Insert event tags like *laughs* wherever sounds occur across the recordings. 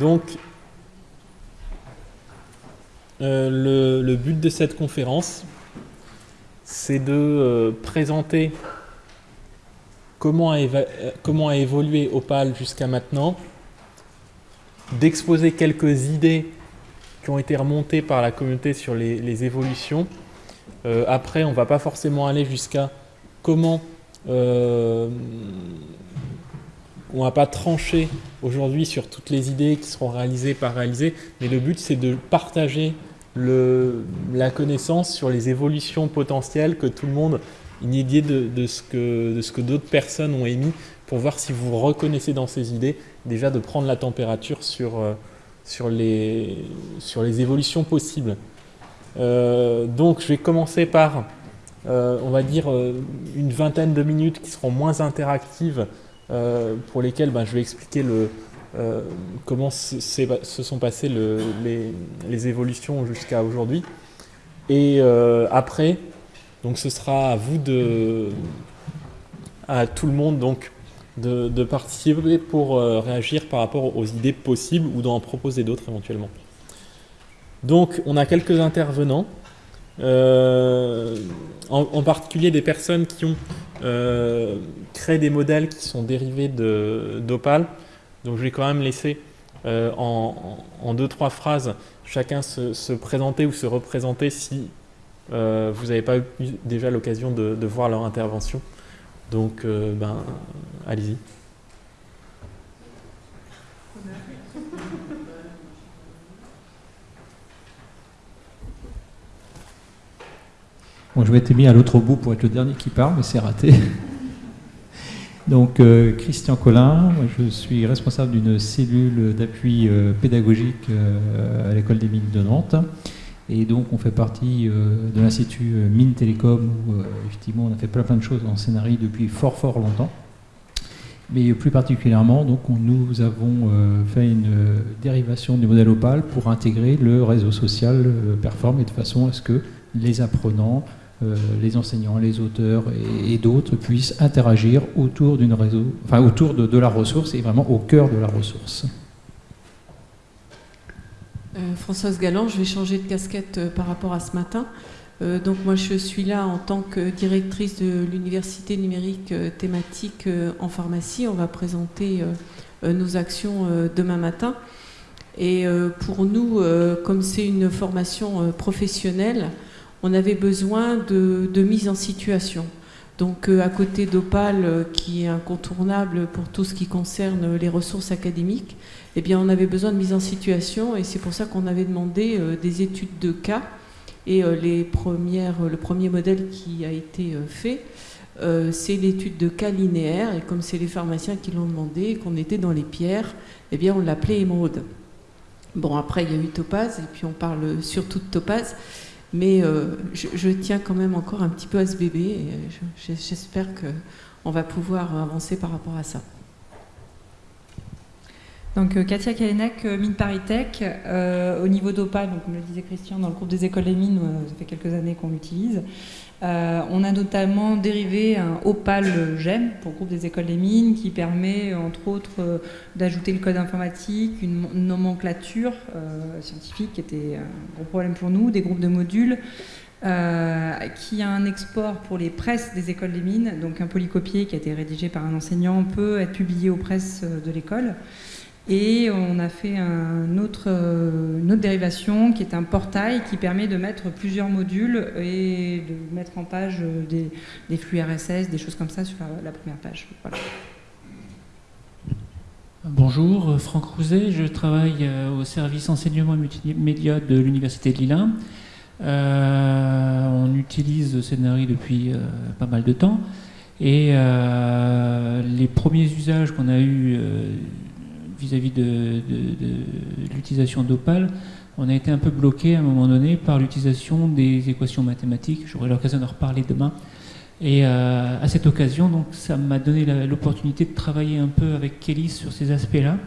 Donc, euh, le, but de cette conférence, c'est de euh, présenter comment a, comment a évolué Opal jusqu'à maintenant, d'exposer quelques idées qui ont été remontées par la communauté sur les, évolutions. Euh, après, on ne va pas forcément aller jusqu'à comment... on va pas trancher aujourd'hui sur toutes les idées qui seront réalisées, pas réalisées, mais le but c'est de partager la connaissance sur les évolutions potentielles que tout le monde, une idée de, ce que, d'autres personnes ont émis pour voir si vous reconnaissez dans ces idées, déjà de prendre la température sur, euh, les évolutions possibles. Euh, donc je vais commencer par, euh, on va dire, une vingtaine de minutes qui seront moins interactives, pour lesquelles ben, je vais expliquer le, euh, comment se sont passées les, évolutions jusqu'à aujourd'hui. Et euh, après, donc ce sera à vous de, à tout le monde donc de, participer pour euh, réagir par rapport aux idées possibles ou d'en proposer d'autres éventuellement. Donc on a quelques intervenants, en, particulier des personnes qui ont créé des modèles qui sont dérivés d'Opal. Donc je vais quand même laisser euh, en, deux, trois phrases chacun se, présenter ou se représenter si euh, vous n'avez pas eu déjà l'occasion de, voir leur intervention. Donc, euh, ben, allez-y. Bon, je m'étais mis à l'autre bout pour être le dernier qui parle, mais c'est raté. *laughs* Donc, euh, Christian Collin, je suis responsable d'une cellule d'appui euh, pédagogique euh, à l'école des mines de Nantes. Et donc, on fait partie de l'Institut Mines Télécom où, effectivement, on a fait plein, plein de choses en scénario depuis fort, fort longtemps. Mais plus particulièrement, donc, nous avons fait une dérivation du modèle Opal pour intégrer le réseau social Perform et de façon à ce que les apprenants euh, les enseignants, les auteurs et, d'autres puissent interagir autour réseau, enfin autour de, la ressource et vraiment au cœur de la ressource. Euh, Françoise Galland, je vais changer de casquette euh, par rapport à ce matin. donc moi je suis là en tant que directrice de l'université numérique thématique en pharmacie. On va présenter nos actions demain matin. Et pour nous, comme c'est une formation professionnelle, on avait besoin de, mise en situation. Donc euh, à côté d'Opal, euh, qui est incontournable pour tout ce qui concerne les ressources académiques, eh bien, on avait besoin de mise en situation et c'est pour ça qu'on avait demandé euh, des études de cas. Et les premières, le premier modèle qui a été fait, c'est l'étude de cas linéaire. Et comme c'est les pharmaciens qui l'ont demandé, qu'on était dans les pierres, eh bien, on l'appelait émeraude. Bon, après, il y a eu Topaz, et puis on parle surtout de Topaz. Mais euh, je, tiens quand même encore un petit peu à ce bébé et euh, j'espère qu'on va pouvoir avancer par rapport à ça. Donc euh, Katia Kalenek, Mine Paris Tech, au niveau donc comme le disait Christian, dans le groupe des écoles des mines, ça fait quelques années qu'on l'utilise. Euh, on a notamment dérivé un Opal GEM pour le groupe des écoles des mines qui permet entre autres euh, d'ajouter le code informatique, une nomenclature euh, scientifique qui était un gros problème pour nous, des groupes de modules, qui a un export pour les presses des écoles des mines, donc un polycopier qui a été rédigé par un enseignant peut être publié aux presses de l'école. Et on a fait euh, une autre dérivation qui est un portail qui permet de mettre plusieurs modules et de mettre en page des, flux RSS, des choses comme ça sur la, première page. Bonjour, Franck Rouzet, je travaille euh, au service enseignement multimédia de l'Université de Lille. Euh, on utilise Scénarii depuis pas mal de temps et les premiers usages qu'on a eus vis-à-vis de, l'utilisation d'Opal, on a été un peu bloqué à un moment donné par l'utilisation des équations mathématiques. J'aurai l'occasion d'en reparler demain. Et euh, à cette occasion, donc, ça m'a donné l'opportunité de travailler un peu avec Kelly sur ces aspects-là,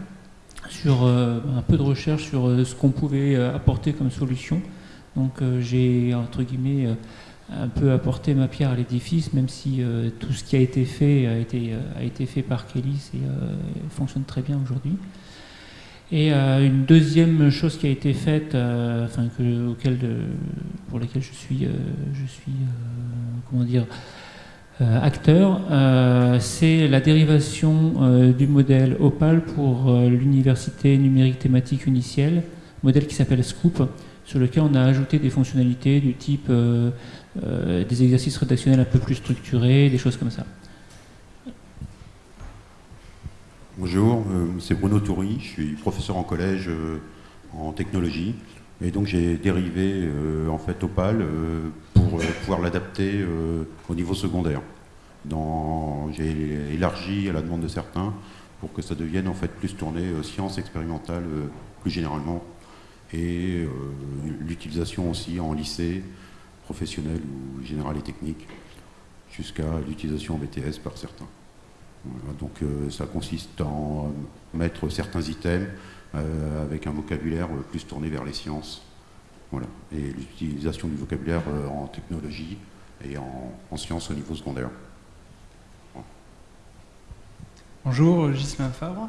sur euh, un peu de recherche sur euh, ce qu'on pouvait apporter comme solution. Donc j'ai, entre guillemets, un peu apporté ma pierre à l'édifice, même si euh, tout ce qui a été fait a été, euh, a été fait par Kelly et euh, fonctionne très bien aujourd'hui. Et une deuxième chose qui a été faite, enfin, que, auquel, pour laquelle je suis, je suis comment dire, acteur, c'est la dérivation du modèle Opal pour l'université numérique thématique unicielle, modèle qui s'appelle Scoop, sur lequel on a ajouté des fonctionnalités du type euh, des exercices rédactionnels un peu plus structurés, des choses comme ça. Bonjour, euh, c'est Bruno Toury, je suis professeur en collège en technologie et donc j'ai dérivé en fait Opal pour pouvoir l'adapter au niveau secondaire. J'ai élargi à la demande de certains pour que ça devienne en fait plus tourné sciences expérimentales plus généralement et euh, l'utilisation aussi en lycée professionnel ou général et technique, jusqu'à l'utilisation en BTS par certains. donc euh, ça consiste en mettre certains items euh, avec un vocabulaire plus tourné vers les sciences. Voilà. Et l'utilisation du vocabulaire en technologie et en, sciences au niveau secondaire. Bonjour, Gislain Favre.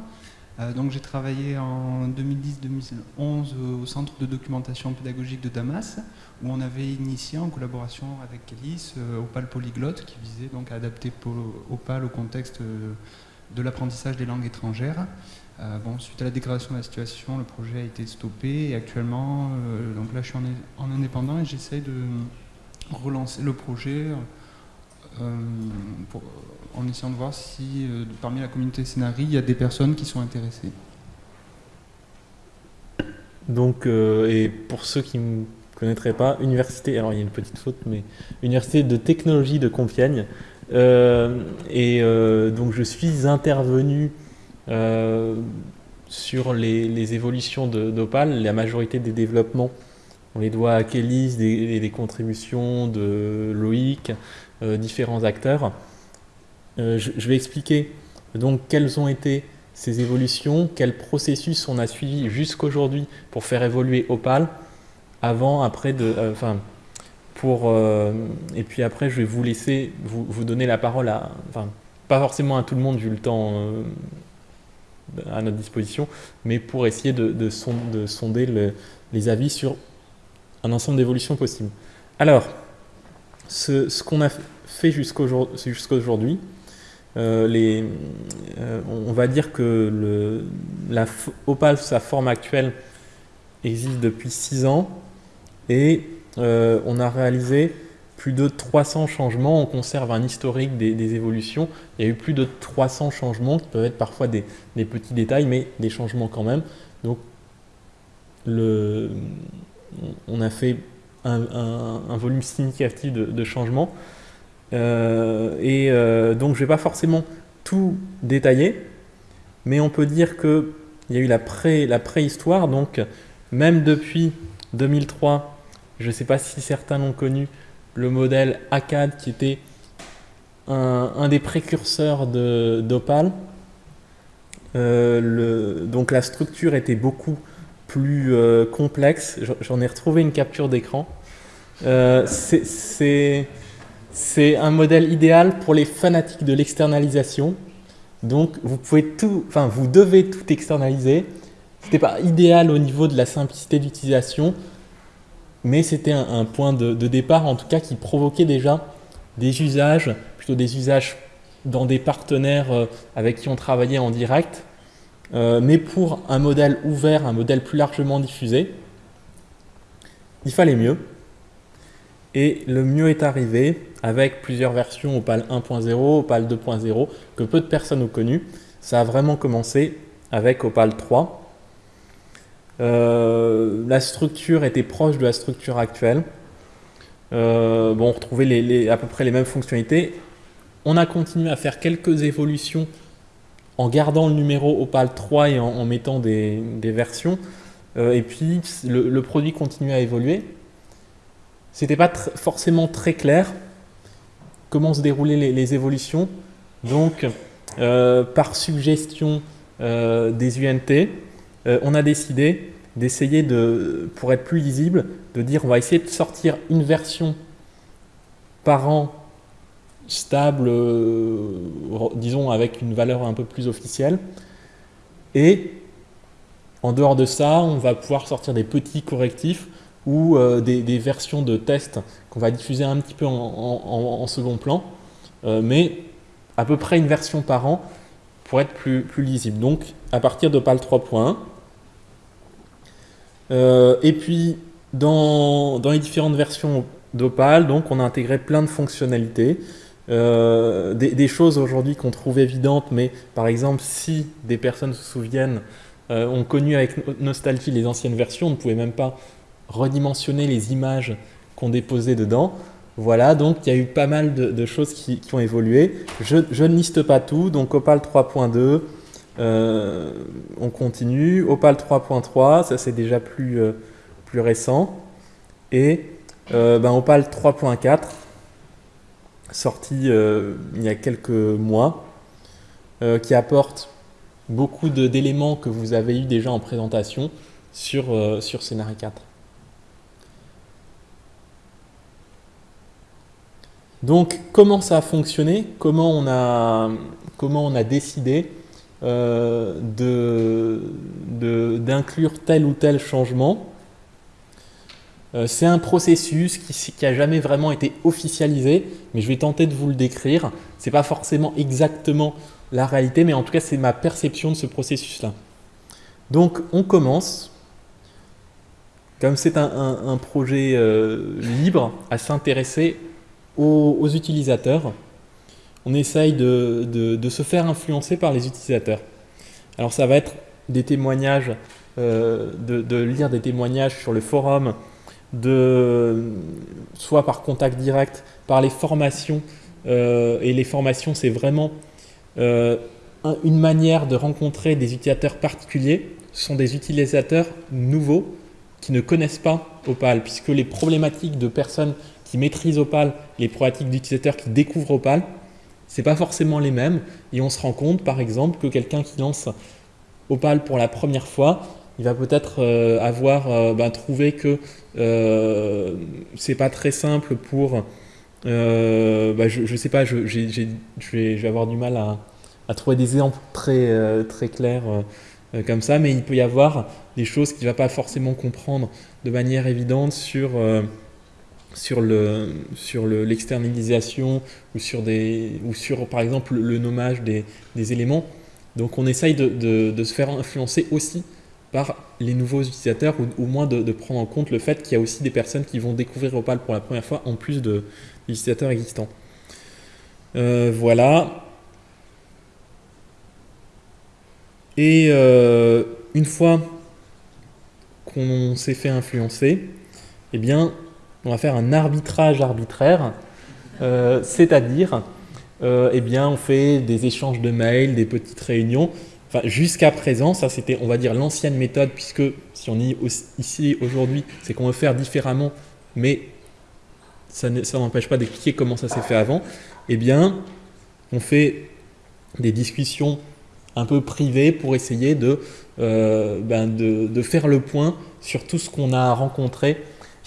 Euh, donc j'ai travaillé en 2010-2011 au Centre de documentation pédagogique de Damas, où on avait initié en collaboration avec Kélis euh, Opal Polyglotte, qui visait donc à adapter Opal au contexte euh, de l'apprentissage des langues étrangères. bon, suite à la dégradation de la situation, le projet a été stoppé et actuellement, donc là je suis en, en indépendant et j'essaie de relancer le projet euh, en essayant de voir si euh, parmi la communauté scénarii, il y a des personnes qui sont intéressées. Donc, euh, et pour ceux qui ne connaîtraient pas, université, alors il y a une petite faute, mais université de technologie de Compiègne. et donc je suis intervenu sur les, évolutions d'Opal, la majorité des développements, on les doit à Kélis, des, des contributions de Loïc, euh, différents acteurs. Euh, je, vais expliquer donc quelles ont été ces évolutions, quel processus on a suivi jusqu'aujourd'hui pour faire évoluer Opal, avant, après, de, euh, enfin, pour, et puis après, je vais vous laisser vous, vous, donner la parole à, enfin, pas forcément à tout le monde vu le temps à notre disposition, mais pour essayer de, de, sonder les avis sur un ensemble d'évolutions possibles. Alors, ce, qu'on a fait jusqu'à aujourd'hui, euh, euh, on va dire que le, la Opal, sa forme actuelle, existe depuis 6 ans et euh, on a réalisé plus de 300 changements. On conserve un historique des, évolutions. Il y a eu plus de 300 changements qui peuvent être parfois des, petits détails, mais des changements quand même. Donc, on a fait un, volume significatif de, de changements. Euh, et euh, donc je ne vais pas forcément tout détailler, mais on peut dire qu'il y a eu la, pré, la préhistoire, donc même depuis 2003, je ne sais pas si certains l'ont connu, le modèle ACAD qui était un, des précurseurs d'Opal. Euh, donc la structure était beaucoup plus complexe. J'en ai retrouvé une capture d'écran. Euh, c'est un modèle idéal pour les fanatiques de l'externalisation. Donc vous pouvez tout, enfin vous devez tout externaliser. C'était pas idéal au niveau de la simplicité d'utilisation, mais c'était un, point de, départ en tout cas qui provoquait déjà des usages, plutôt des usages dans des partenaires euh, avec qui on travaillait en direct, euh, mais pour un modèle ouvert, un modèle plus largement diffusé, il fallait mieux. Et le mieux est arrivé avec plusieurs versions Opal 1.0, Opal 2.0, que peu de personnes ont connues. Ça a vraiment commencé avec Opal 3. Euh, la structure était proche de la structure actuelle. Euh, bon, on retrouvait à peu près les mêmes fonctionnalités. On a continué à faire quelques évolutions en gardant le numéro Opal 3 et en, mettant des, versions. Euh, et puis, le, produit continue à évoluer c'était pas forcément très clair comment se déroulaient les, évolutions. Donc, euh, par suggestion euh, des UNT, on a décidé d'essayer de, pour être plus lisible, de dire on va essayer de sortir une version par an stable, disons avec une valeur un peu plus officielle, et En dehors de ça, on va pouvoir sortir des petits correctifs ou euh, des, versions de tests qu'on va diffuser un petit peu en, second plan, euh, mais à peu près une version par an pour être plus, lisible. Donc à partir d'Opal 3.1. Euh, et puis dans, dans, les différentes versions d'Opal, donc on a intégré plein de fonctionnalités. Des, des, choses aujourd'hui qu'on trouve évidentes, mais par exemple si des personnes se souviennent, ont connu avec nostalgie les anciennes versions, on ne pouvait même pas redimensionner les images qu'on déposait dedans. Voilà, donc il y a eu pas mal de, choses qui, ont évolué. Je, ne liste pas tout, donc Opal 3.2, euh, on continue. Opal 3.3, ça c'est déjà plus, euh, plus récent. Et euh, ben, Opal 3.4, sorti il y a quelques mois, qui apporte beaucoup d'éléments que vous avez eu déjà en présentation sur, sur Scénario 4. Donc, comment ça a fonctionné? Comment on a, décidé euh, d'inclure tel ou tel changement? euh, C'est un processus qui n'a jamais vraiment été officialisé, mais je vais tenter de vous le décrire. Ce n'est pas forcément exactement la réalité, mais en tout cas, c'est ma perception de ce processus-là. Donc, on commence, comme c'est un, projet euh, libre, à s'intéresser aux, utilisateurs. On essaye de, se faire influencer par les utilisateurs. Alors ça va être des témoignages, euh, de, lire des témoignages sur le forum, de, soit par contact direct, par les formations. Euh, et les formations, c'est vraiment euh, une manière de rencontrer des utilisateurs particuliers. Ce sont des utilisateurs nouveaux qui ne connaissent pas Opal, puisque les problématiques de personnes qui maîtrisent Opal, les problématiques d'utilisateurs qui découvrent Opal, ce pas forcément les mêmes. Et on se rend compte, par exemple, que quelqu'un qui lance Opal pour la première fois, il va peut-être euh, avoir euh, ben, trouvé que euh, c'est pas très simple pour. Ben, je, ne sais pas, je, vais, avoir du mal à, trouver des exemples très, très clairs comme ça, mais il peut y avoir des choses qu'il va pas forcément comprendre de manière évidente sur sur le sur l'externalisation ou sur des ou sur par exemple le nommage des, éléments. Donc on essaye de, se faire influencer aussi par les nouveaux utilisateurs ou au moins de, prendre en compte le fait qu'il y a aussi des personnes qui vont découvrir Opal pour la première fois en plus de utilisateurs existants. Euh, voilà. Et euh, une fois qu'on s'est fait influencer, eh bien, on va faire un arbitrage arbitraire, euh, c'est-à-dire, eh bien, on fait des échanges de mails, des petites réunions. Jusqu'à présent, ça c'était, on va dire, l'ancienne méthode, puisque si on est ici aujourd'hui, c'est qu'on veut faire différemment, mais ça n'empêche pas d'expliquer comment ça s'est fait avant. Eh bien, on fait des discussions un peu privées pour essayer de, euh, ben faire le point sur tout ce qu'on a rencontré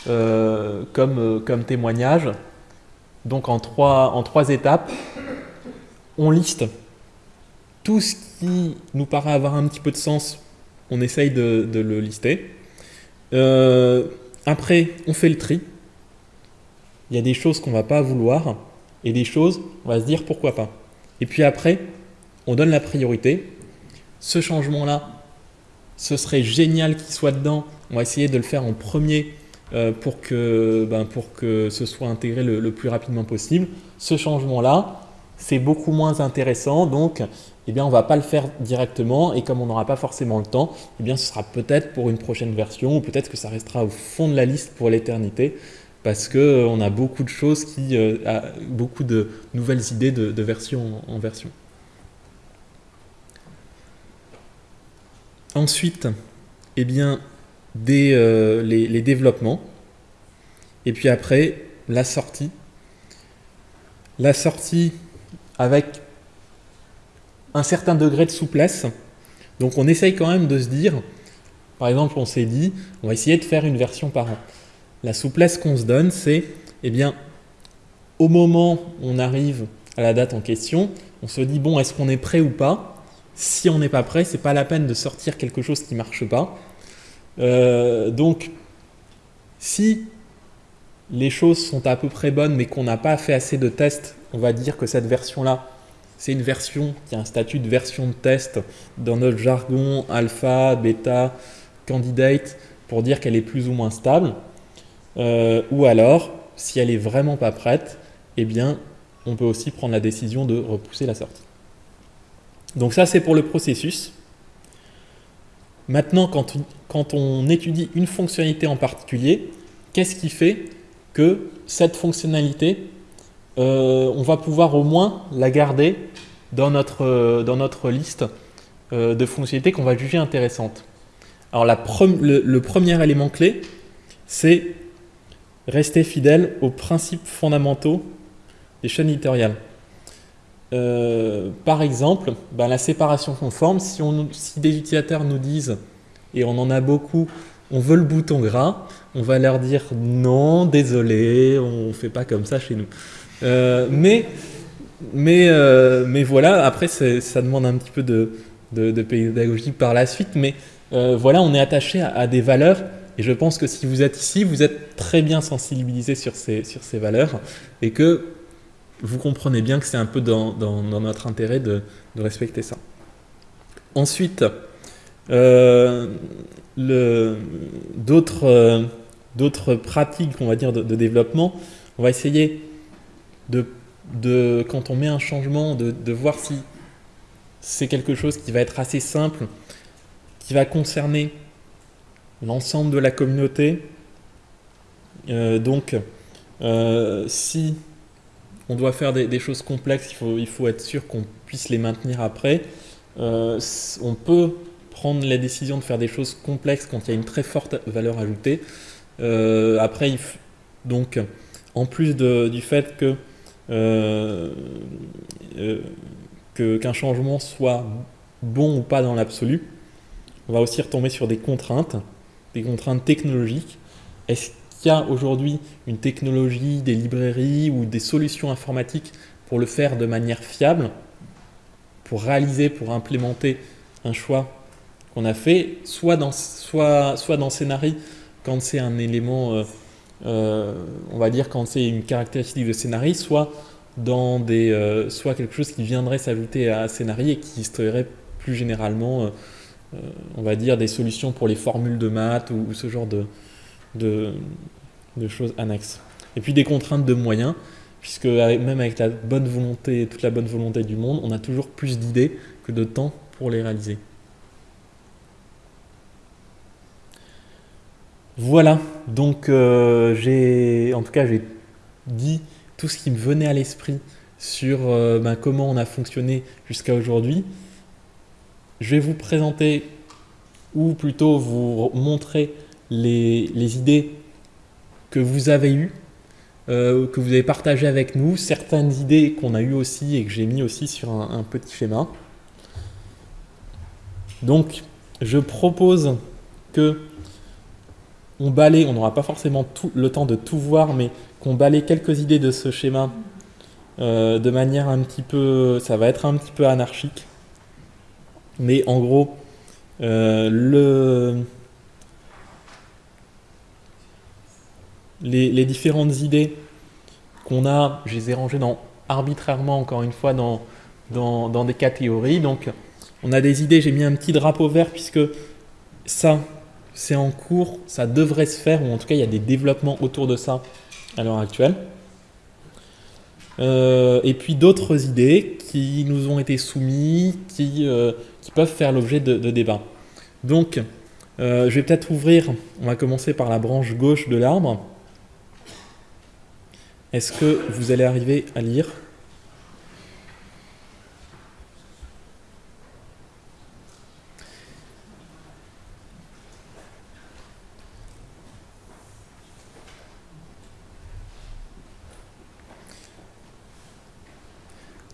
euh, comme, euh, comme témoignage. Donc en trois, en trois étapes, on liste tout ce qui nous paraît avoir un petit peu de sens, on essaye de, le lister. Euh, après, on fait le tri. Il y a des choses qu'on ne va pas vouloir et des choses, on va se dire pourquoi pas. Et puis après, on donne la priorité. Ce changement-là, ce serait génial qu'il soit dedans. On va essayer de le faire en premier euh, pour, que, ben, pour que ce soit intégré le, plus rapidement possible. Ce changement-là, c'est beaucoup moins intéressant, donc eh bien, on ne va pas le faire directement, et comme on n'aura pas forcément le temps, eh bien, ce sera peut-être pour une prochaine version, ou peut-être que ça restera au fond de la liste pour l'éternité, parce qu'on euh, a beaucoup de choses, qui, euh, beaucoup de nouvelles idées de, version en, version. Ensuite, eh bien, euh, les, développements, et puis après la sortie. La sortie avec un certain degré de souplesse. Donc on essaye quand même de se dire, par exemple on s'est dit, on va essayer de faire une version par an. La souplesse qu'on se donne, c'est, eh bien, au moment où on arrive à la date en question, on se dit, bon, est-ce qu'on est prêt ou pas? Si on n'est pas prêt, c'est pas la peine de sortir quelque chose qui marche pas. Euh, donc, si les choses sont à peu près bonnes, mais qu'on n'a pas fait assez de tests, on va dire que cette version-là, c'est une version qui a un statut de version de test dans notre jargon alpha, bêta, candidate, pour dire qu'elle est plus ou moins stable. Euh, ou alors, si elle est vraiment pas prête, eh bien, on peut aussi prendre la décision de repousser la sortie. Donc ça, c'est pour le processus. Maintenant, quand on étudie une fonctionnalité en particulier, qu'est-ce qui fait que cette fonctionnalité, euh, on va pouvoir au moins la garder dans notre, notre liste euh, de fonctionnalités qu'on va juger intéressantes. Alors le, premier élément clé, c'est rester fidèle aux principes fondamentaux des chaînes éditoriales. Euh, par exemple, ben, la séparation conforme, si, si des utilisateurs nous disent, et on en a beaucoup, on veut le bouton gras, on va leur dire non, désolé, on ne fait pas comme ça chez nous. Euh, mais, mais, euh, mais voilà, après ça demande un petit peu de, de, pédagogie par la suite, mais voilà, on est attaché à, des valeurs, et je pense que si vous êtes ici, vous êtes très bien sensibilisé sur ces, valeurs, et que vous comprenez bien que c'est un peu dans, notre intérêt de, respecter ça. Ensuite, euh, euh, d'autres pratiques, on va dire, de, développement, on va essayer de, de, quand on met un changement, de, voir si c'est quelque chose qui va être assez simple, qui va concerner l'ensemble de la communauté. Euh, donc, si on doit faire des, choses complexes, il faut, il faut être sûr qu'on puisse les maintenir après. Euh, on peut prendre la décision de faire des choses complexes quand il y a une très forte valeur ajoutée. Euh, après, donc, en plus du fait que euh, qu'un changement soit bon ou pas dans l'absolu, on va aussi retomber sur des contraintes, des contraintes technologiques. Est-ce il y a aujourd'hui une technologie, des librairies ou des solutions informatiques pour le faire de manière fiable, pour réaliser, pour implémenter un choix qu'on a fait, soit dans, soit, soit dans Scénarii, quand c'est un élément, euh, euh, on va dire quand c'est une caractéristique de Scénarii, soit dans des, euh, soit quelque chose qui viendrait s'ajouter à Scénarii et qui serait plus généralement, on va dire, des solutions pour les formules de maths ou ce genre de, de, choses annexes. Et puis des contraintes de moyens, puisque même avec la bonne volonté, toute la bonne volonté du monde, on a toujours plus d'idées que de temps pour les réaliser. Voilà, donc euh, j'ai, en tout cas, j'ai dit tout ce qui me venait à l'esprit sur euh, ben, comment on a fonctionné jusqu'à aujourd'hui. Je vais vous présenter, ou plutôt vous montrer les, idées que vous avez eues, euh, que vous avez partagées avec nous, certaines idées qu'on a eues aussi et que j'ai mis aussi sur un, petit schéma. Donc, je propose que on on n'aura pas forcément tout, le temps de tout voir, mais qu'on balaye quelques idées de ce schéma euh, de manière un petit peu, ça va être un petit peu anarchique, mais en gros, euh, le, les, différentes idées qu'on a, je les ai rangées arbitrairement, encore une fois, dans, des catégories. Donc, on a des idées, j'ai mis un petit drapeau vert puisque ça, c'est en cours, ça devrait se faire, ou en tout cas, il y a des développements autour de ça à l'heure actuelle. Euh, et puis d'autres idées qui nous ont été soumises, qui, euh, qui peuvent faire l'objet de, débats. Donc, euh, je vais peut-être ouvrir, on va commencer par la branche gauche de l'arbre. Est-ce que vous allez arriver à lire?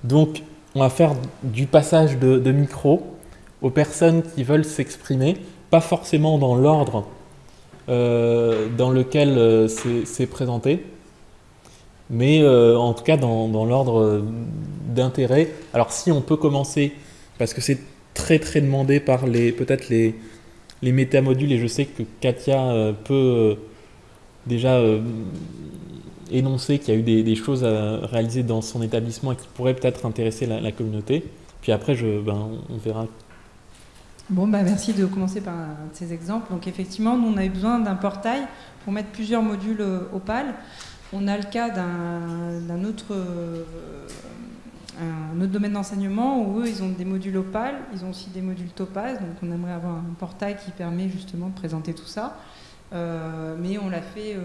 Donc, on va faire du passage de, micro aux personnes qui veulent s'exprimer, pas forcément dans l'ordre euh, dans lequel euh, c'est présenté mais euh, en tout cas dans, l'ordre d'intérêt. Alors si on peut commencer, parce que c'est très très demandé par les peut-être les, les métamodules et je sais que Katia peut déjà énoncer qu'il y a eu des, choses à réaliser dans son établissement et qui pourraient peut-être intéresser la, communauté. Puis après, ben, on verra. Bon, bah merci de commencer par ces exemples. Donc effectivement, nous, on avait besoin d'un portail pour mettre plusieurs modules Opal. On a le cas d'un autre, euh, autre domaine d'enseignement où eux, ils ont des modules Opal, ils ont aussi des modules Topaz. Donc on aimerait avoir un portail qui permet justement de présenter tout ça. Euh, mais on l'a fait euh,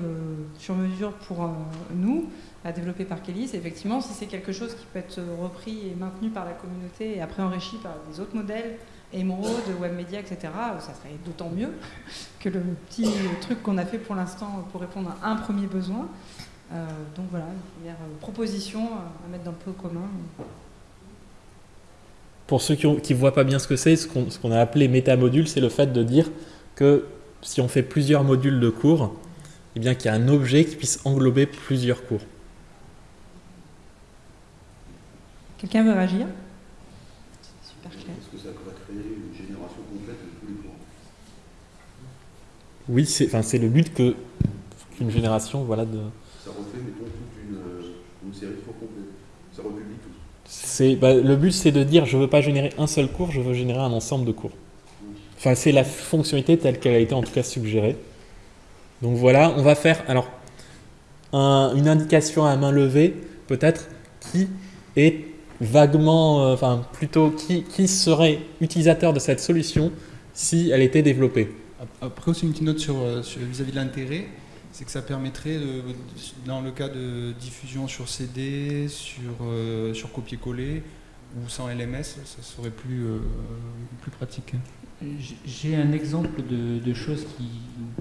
sur mesure pour euh, nous, à développer par Kélis. Effectivement, si c'est quelque chose qui peut être repris et maintenu par la communauté et après enrichi par des autres modèles, Emerald, Webmedia, etc., ça serait d'autant mieux que le petit truc qu'on a fait pour l'instant pour répondre à un premier besoin. donc voilà, une première proposition à mettre dans le pot commun. Pour ceux qui ne voient pas bien ce que c'est, ce qu'on a appelé métamodule, c'est le fait de dire que si on fait plusieurs modules de cours, eh bien qu'il y a un objet qui puisse englober plusieurs cours. Quelqu'un veut réagir? Super clair. Est-ce que ça va créer une génération complète de tous les cours? Oui, c'est enfin, le but que qu'une génération voilà, de... Ça refait, mettons, toute une, euh, une série de cours complètes. Ça republie tout. Bah, le but, c'est de dire, je ne veux pas générer un seul cours, je veux générer un ensemble de cours. Enfin, c'est la fonctionnalité telle qu'elle a été en tout cas suggérée. Donc voilà, on va faire alors une indication à main levée, peut-être, qui est vaguement, euh, enfin plutôt, qui, qui, serait utilisateur de cette solution si elle était développée. Après aussi une petite note euh, vis-à-vis de l'intérêt, c'est que ça permettrait, dans le cas de diffusion sur CD, sur, euh, sur copier-coller ou sans LMS, ça serait plus, plus pratique. J'ai un exemple de, choses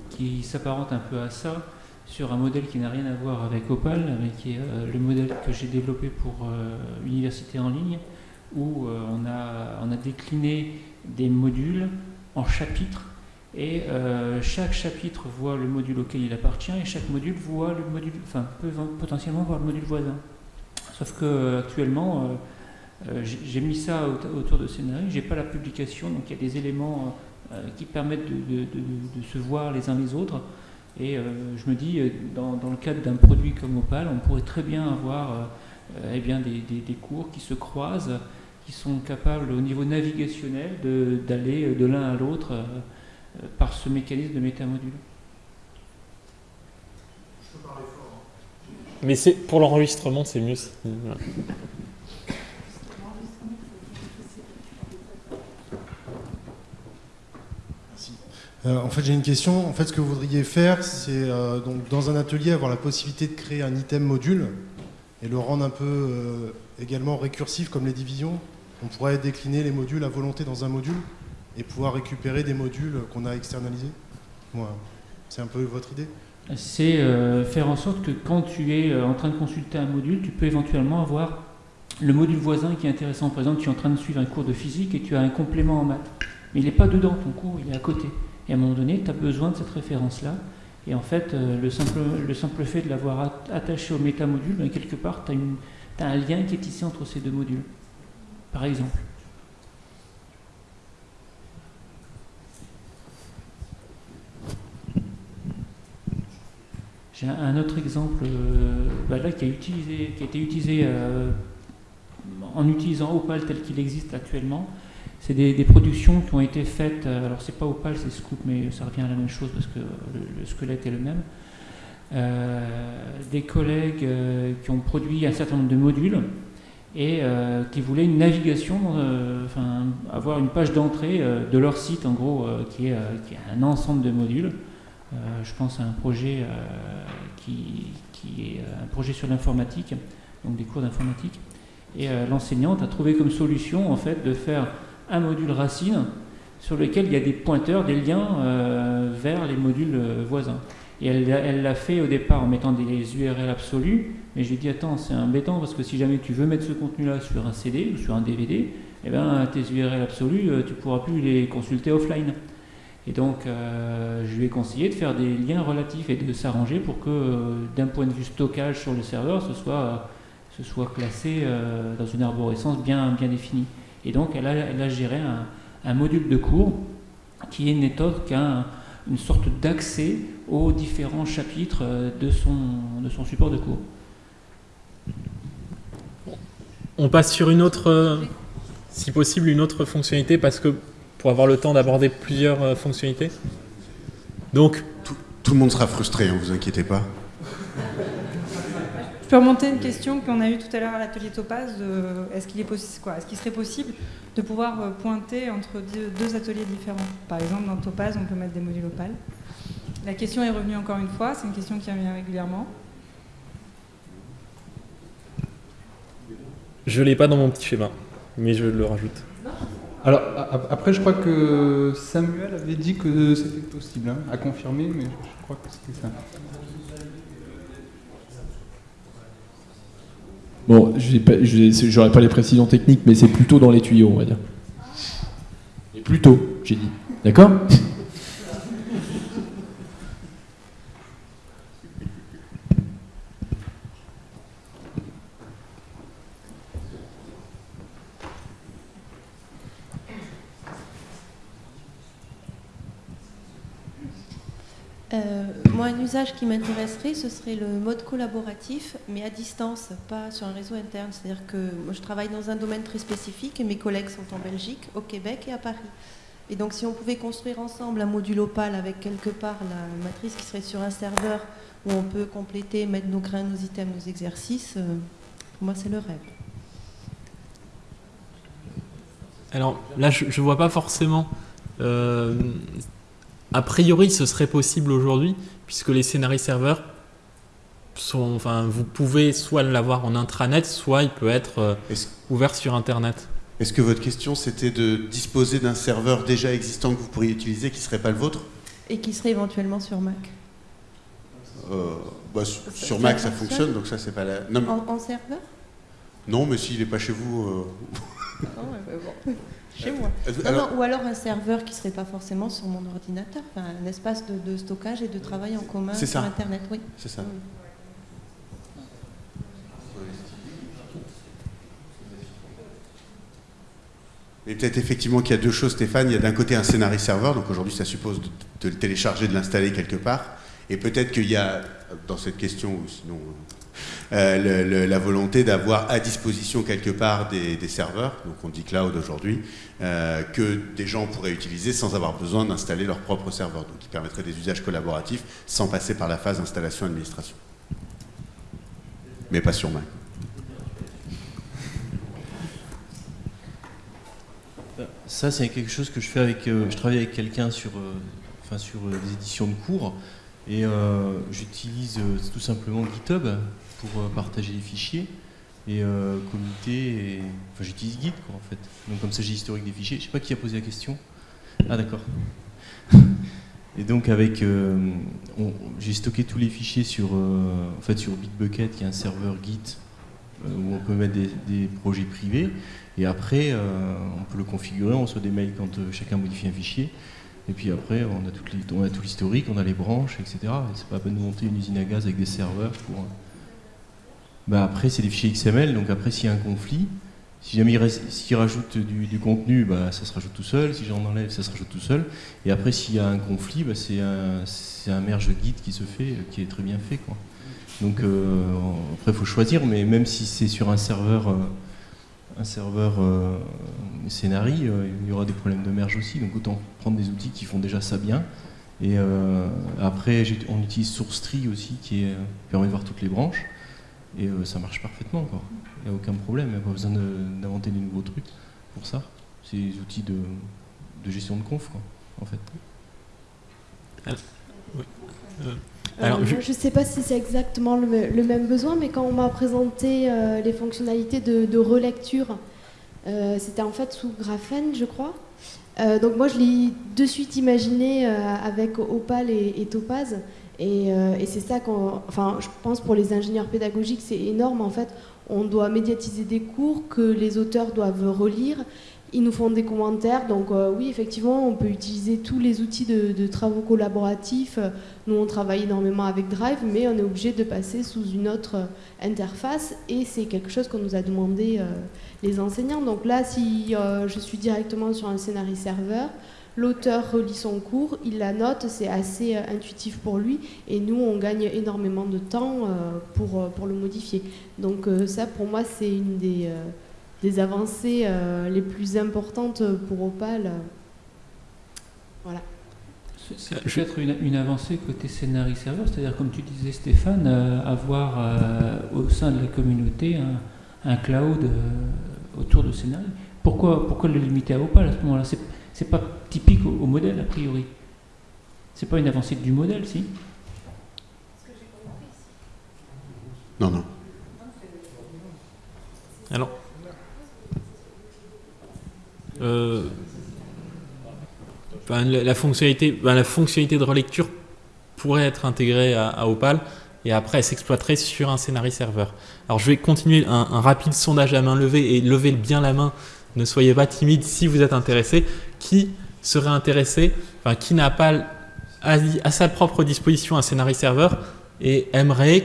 qui, s'apparentent un peu à ça sur un modèle qui n'a rien à voir avec Opal, mais qui est euh, le modèle que j'ai développé pour euh, Université en ligne, où euh, on, a, décliné des modules en chapitres et chaque chapitre voit le module auquel il appartient et chaque module voit le module, enfin peut potentiellement voir le module voisin. Sauf que actuellement euh, j'ai mis ça autour de scénario, j'ai pas la publication, donc il y a des éléments euh, qui permettent de, se voir les uns les autres. Et euh, je me dis, dans, le cadre d'un produit comme Opal, on pourrait très bien avoir eh bien, des, cours qui se croisent, qui sont capables au niveau navigationnel d'aller de, l'un à l'autre par ce mécanisme de métamodule. Mais pour l'enregistrement, c'est mieux. Euh, en fait, j'ai une question. En fait, ce que vous voudriez faire, c'est euh, donc dans un atelier avoir la possibilité de créer un item module et le rendre un peu euh, également récursif comme les divisions. On pourrait décliner les modules à volonté dans un module et pouvoir récupérer des modules qu'on a externalisés. c'est un peu votre idée C'est faire en sorte que quand tu es en train de consulter un module, tu peux éventuellement avoir le module voisin qui est intéressant. Par exemple, tu es en train de suivre un cours de physique et tu as un complément en maths. Mais il n'est pas dedans ton cours, il est à côté. Et à un moment donné, tu as besoin de cette référence-là. Et en fait, euh, le, simple, le simple fait de l'avoir attaché au métamodule, ben, quelque part, tu as, un lien qui est ici entre ces deux modules. Par exemple. J'ai un autre exemple euh, ben là, qui, a utilisé, qui, a été utilisé euh, en utilisant Opal tel qu'il existe actuellement. C'est des, productions qui ont été faites, euh, alors c'est pas Opal, c'est Scoop, mais ça revient à la même chose parce que le, squelette est le même. Euh, des collègues euh, qui ont produit un certain nombre de modules et qui voulaient une navigation, enfin avoir une page d'entrée de leur site en gros, qui est, qui, est, un ensemble de modules. je pense à un projet qui, qui, est un projet sur l'informatique, donc des cours d'informatique. Et l'enseignante a trouvé comme solution en fait de faire un module racine sur lequel il y a des pointeurs, des liens euh, vers les modules euh, voisins. Et elle l'a fait au départ en mettant des URL absolus, mais j'ai dit attends, c'est embêtant parce que si jamais tu veux mettre ce contenu-là sur un CD ou sur un DVD, eh ben, tes URL absolus, euh, tu pourras plus les consulter offline. Et donc, je lui ai conseillé de faire des liens relatifs et de s'arranger pour que, d'un point de vue stockage sur le serveur, ce soit, classé dans une arborescence bien définie. Et donc, elle a, géré un module de cours qui n'est autre qu'une sorte d'accès aux différents chapitres de son, de son support de cours. On passe sur une autre, si possible, une autre fonctionnalité parce que pour avoir le temps d'aborder plusieurs euh, fonctionnalités. Donc, tout, tout, le monde sera frustré, ne hein, vous inquiétez pas. Je peux remonter une question qu'on a eue tout à l'heure à l'atelier Topaz. Est-ce qu'il est, est, qu'il serait possible de pouvoir euh, pointer entre deux, ateliers différents? Par exemple, dans Topaz, on peut mettre des modules opales. La question est revenue encore une fois, c'est une question qui revient régulièrement. Je ne l'ai pas dans mon petit schéma, mais je le rajoute. Alors, après, je crois que Samuel avait dit que c'était possible, hein, à confirmer, mais je crois que c'était ça. Bon, je n'aurai pas les précisions techniques, mais c'est plutôt dans les tuyaux, on va dire. Et plutôt, j'ai dit. D'accord Euh, moi, un usage qui m'intéresserait, ce serait le mode collaboratif, mais à distance, pas sur un réseau interne. C'est-à-dire que moi, je travaille dans un domaine très spécifique et mes collègues sont en Belgique, au Québec et à Paris. Et donc, si on pouvait construire ensemble un module Opal avec quelque part la matrice qui serait sur un serveur où on peut compléter, mettre nos grains, nos items, nos exercices, euh, pour moi, c'est le rêve. Alors là, je ne vois pas forcément. Euh, a priori, ce serait possible aujourd'hui, puisque les scénarios serveurs sont, enfin, vous pouvez soit l'avoir en intranet, soit il peut être euh, ouvert sur Internet. Est-ce que votre question, c'était de disposer d'un serveur déjà existant que vous pourriez utiliser, qui ne serait pas le vôtre? Et qui serait éventuellement sur Mac. Euh, bah, Sur Mac, ça fonctionne, donc ça, c'est pas la... Non, en, serveur? Non, mais s'il n'est pas chez vous... Euh, ah bon. *laughs* Chez moi. Ou alors un serveur qui ne serait pas forcément sur mon ordinateur, un espace de, stockage et de travail en commun sur Internet, oui. C'est ça. Et peut-être effectivement qu'il y a deux choses, Stéphane. Il y a d'un côté un scénario serveur, donc aujourd'hui ça suppose de, le télécharger, de l'installer quelque part. Et peut-être qu'il y a, dans cette question, ou sinon euh, la volonté d'avoir à disposition quelque part des, serveurs, donc on dit cloud aujourd'hui, euh, que des gens pourraient utiliser sans avoir besoin d'installer leur propre serveur, donc qui permettrait des usages collaboratifs sans passer par la phase installation-administration. Mais pas sur main. Ça, c'est quelque chose que je fais avec. Euh, je travaille avec quelqu'un sur, sur des éditions de cours et j'utilise tout simplement GitHub pour euh, partager les fichiers. Et euh, comité, et... enfin j'utilise Git quoi en fait. Donc comme ça j'ai l'historique des fichiers. Je sais pas qui a posé la question. Ah d'accord. Et donc avec, euh, j'ai stocké tous les fichiers sur, en fait sur Bitbucket, qui est un serveur Git où on peut mettre des, projets privés. Et après, on peut le configurer, on reçoit des mails quand chacun modifie un fichier. Et puis après, on a, tout l'historique, on a les branches, etc. Et c'est pas peine de monter une usine à gaz avec des serveurs pour bah, après c'est des fichiers XML, donc après s'il y a un conflit, si jamais il, rajoute du, contenu, bah, ça se rajoute tout seul, si j'en enlève, ça se rajoute tout seul, et après s'il y a un conflit, bah, c'est un, merge Git qui se fait, euh, qui est très bien fait. Donc euh, après il faut choisir, mais même si c'est sur un serveur, euh, un serveur il y aura des problèmes de merge aussi, donc autant prendre des outils qui font déjà ça bien. Et après on utilise SourceTree aussi qui permet de voir toutes les branches. Et euh, ça marche parfaitement, Il n'y a aucun problème, il n'y a pas besoin d'inventer des nouveaux trucs pour ça. C'est des outils de, gestion de conf, en fait. Euh, Alors, je ne sais pas si c'est exactement le, même besoin, mais quand on m'a présenté euh, les fonctionnalités de, relecture, c'était en fait sous Graphene, je crois. donc moi, je l'ai de suite imaginé avec Opal et, et Topaz. Euh, et, c'est ça qu'on, enfin, je pense pour les ingénieurs pédagogiques, c'est énorme. En fait, on doit médiatiser des cours que les auteurs doivent relire, Ils nous font des commentaires, donc euh, oui, effectivement, on peut utiliser tous les outils de, travaux collaboratifs. Nous, on travaille énormément avec Drive, mais on est obligé de passer sous une autre interface, et c'est quelque chose qu'on nous a demandé euh, les enseignants. Donc là, si je suis directement sur un scénario serveur, l'auteur relit son cours, il la note, c'est assez intuitif pour lui, et nous, on gagne énormément de temps pour, pour le modifier. Donc ça, pour moi, c'est une des des avancées euh, les plus importantes pour Opal. Voilà. C'est peut-être une, avancée côté scénario serveur, c'est-à-dire comme tu disais Stéphane, euh, avoir euh, au sein de la communauté un, cloud autour de scénario. Pourquoi, pourquoi le limiter à Opal à ce moment-là? C'est pas typique au, modèle a priori. C'est pas une avancée du modèle, si Non, non. Alors, euh, ben, la, fonctionnalité, ben, la fonctionnalité de relecture pourrait être intégrée à, Opal et après elle s'exploiterait sur un scénario serveur. Alors je vais continuer un, rapide sondage à main levée et levez bien la main. Ne soyez pas timide si vous êtes intéressé. Qui serait intéressé, enfin qui n'a pas à, sa propre disposition un scénario serveur et aimerait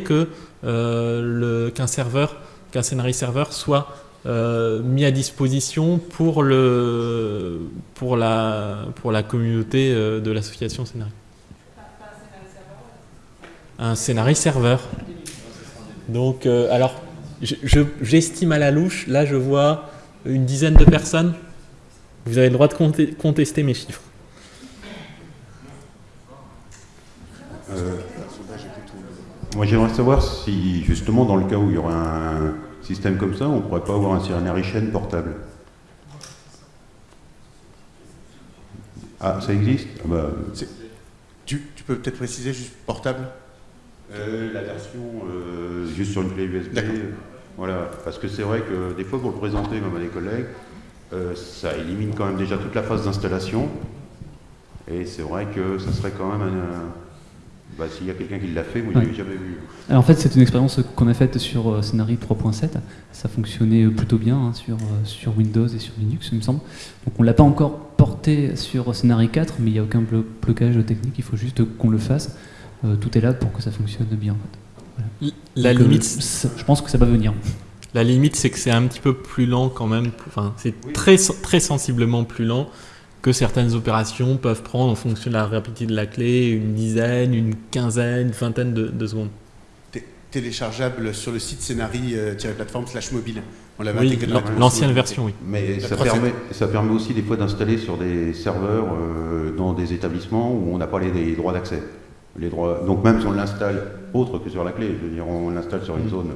euh, qu'un serveur, qu'un scénario serveur soit euh, mis à disposition pour, le, pour, la, pour la communauté euh, de l'association Scénarii. Un scénario serveur. Donc, alors, j'estime à la louche, là je vois une dizaine de personnes. Vous avez le droit de contester mes chiffres. moi j'aimerais savoir si justement dans le cas où il y aura un, système comme ça, on ne pourrait pas avoir un Cyrenary chaîne portable. Ah, ça existe? Ah bah, tu, peux peut-être préciser juste portable? Euh, La version euh, juste sur une clé USB. Voilà, parce que c'est vrai que des fois pour le présenter même à des collègues, euh, ça élimine quand même déjà toute la phase d'installation. Et c'est vrai que ça serait quand même un, bah, S'il y a quelqu'un qui l'a fait, moi je ne l'ai jamais vu. Alors, en fait, c'est une expérience qu'on a faite sur euh, Scénarii 3.7. Ça fonctionnait plutôt bien hein, sur, euh, sur Windows et sur Linux, il me semble. Donc on ne l'a pas encore porté sur Scénarii 4, mais il n'y a aucun blocage technique, il faut juste qu'on le fasse. Euh, tout est là pour que ça fonctionne bien. La limite, je pense que ça va venir. La limite, c'est que c'est un petit peu plus lent quand même. Enfin, c'est très, très sensiblement plus lent que certaines opérations peuvent prendre en fonction de la rapidité de la clé une dizaine, une quinzaine, une vingtaine de, secondes. Téléchargeable sur le site scénarii-plateforme slash mobile. On l'avait oui, L'ancienne version, oui. Mais ça permet, ça permet aussi des fois d'installer sur des serveurs euh, dans des établissements où on n'a pas les, droits d'accès. Les droits, donc même si on l'installe autre que sur la clé, je veux dire, on l'installe sur une zone